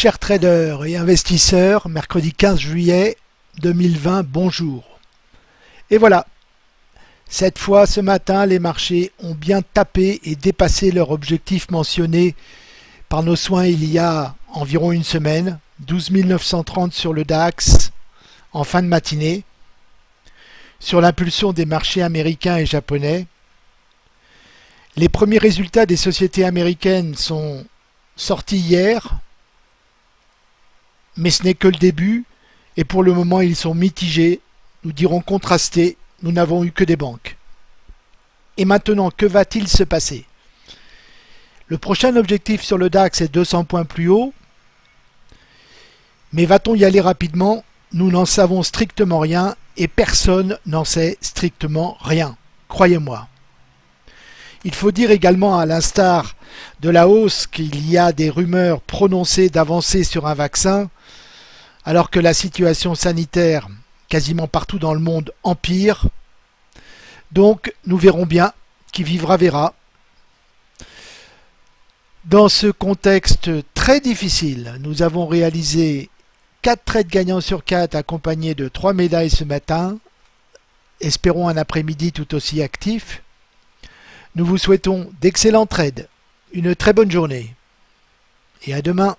Chers traders et investisseurs, mercredi 15 juillet 2020, bonjour. Et voilà, cette fois ce matin, les marchés ont bien tapé et dépassé leur objectif mentionné par nos soins il y a environ une semaine, 12 930 sur le DAX en fin de matinée, sur l'impulsion des marchés américains et japonais. Les premiers résultats des sociétés américaines sont sortis hier, mais ce n'est que le début, et pour le moment ils sont mitigés, nous dirons contrastés, nous n'avons eu que des banques. Et maintenant, que va-t-il se passer? Le prochain objectif sur le DAX est 200 points plus haut, mais va-t-on y aller rapidement? Nous n'en savons strictement rien et personne n'en sait strictement rien, croyez-moi. Il faut dire également à l'instar de la hausse qu'il y a des rumeurs prononcées d'avancer sur un vaccin, alors que la situation sanitaire quasiment partout dans le monde empire. Donc nous verrons bien, qui vivra verra. Dans ce contexte très difficile, nous avons réalisé 4 trades gagnants sur 4 accompagnés de 3 médailles ce matin. Espérons un après-midi tout aussi actif. Nous vous souhaitons d'excellents trades, une très bonne journée et à demain.